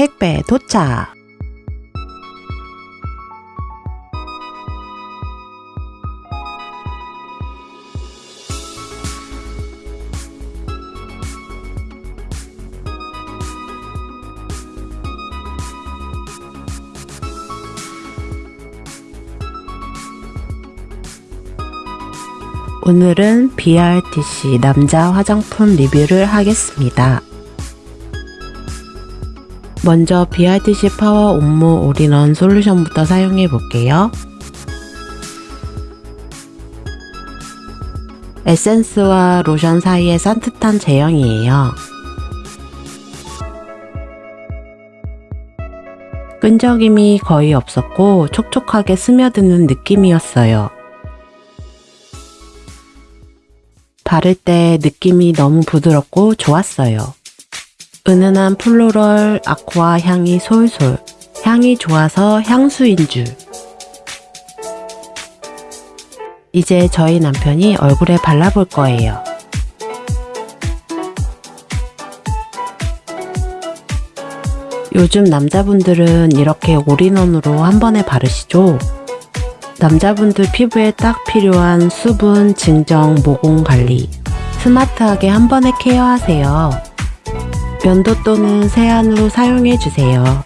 택배 도착! 오늘은 BRTC 남자 화장품 리뷰를 하겠습니다. 먼저 BRTC 파워 Homme all-in-one 솔루션부터 사용해 볼게요. 에센스와 로션 사이의 산뜻한 제형이에요. 끈적임이 거의 없었고 촉촉하게 스며드는 느낌이었어요. 바를 때 느낌이 너무 부드럽고 좋았어요. 은은한 floral aqua 향이 솔솔. 향이 좋아서 향수인 줄. 이제 저희 남편이 얼굴에 발라볼 거예요. 요즘 남자분들은 이렇게 all-in-one으로 한 번에 바르시죠? 남자분들 피부에 딱 필요한 수분, 진정, 모공 관리 스마트하게 한 번에 케어하세요. 면도 또는 세안 후 사용해주세요.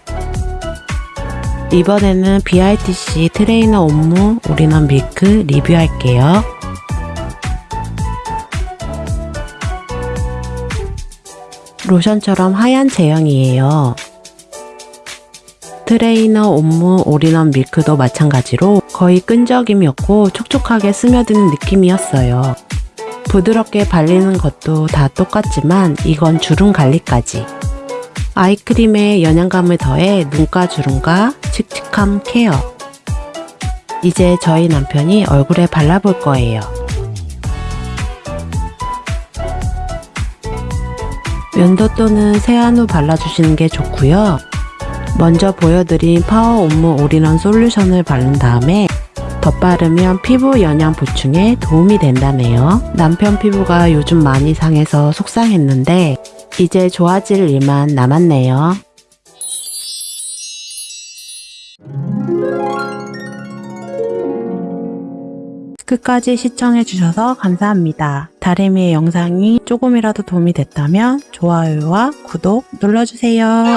이번에는 BRTC 트레이너 Homme all-in-one 밀크 리뷰할게요. 로션처럼 하얀 제형이에요. 트레이너 Homme all-in-one 밀크도 마찬가지로 거의 끈적임이 없고 촉촉하게 스며드는 느낌이었어요. 부드럽게 발리는 것도 다 똑같지만 이건 주름 관리까지. 아이크림에 영양감을 더해 눈가 주름과 칙칙함 케어. 이제 저희 남편이 얼굴에 발라볼 거예요. 면도 또는 세안 후 발라주시는 게 좋고요. 먼저 보여드린 파워 Homme all-in-one 솔루션을 바른 다음에 덧바르면 피부 영양 보충에 도움이 된다네요. 남편 피부가 요즘 많이 상해서 속상했는데 이제 좋아질 일만 남았네요. 끝까지 시청해주셔서 감사합니다. 다리미의 영상이 조금이라도 도움이 됐다면 좋아요와 구독 눌러주세요.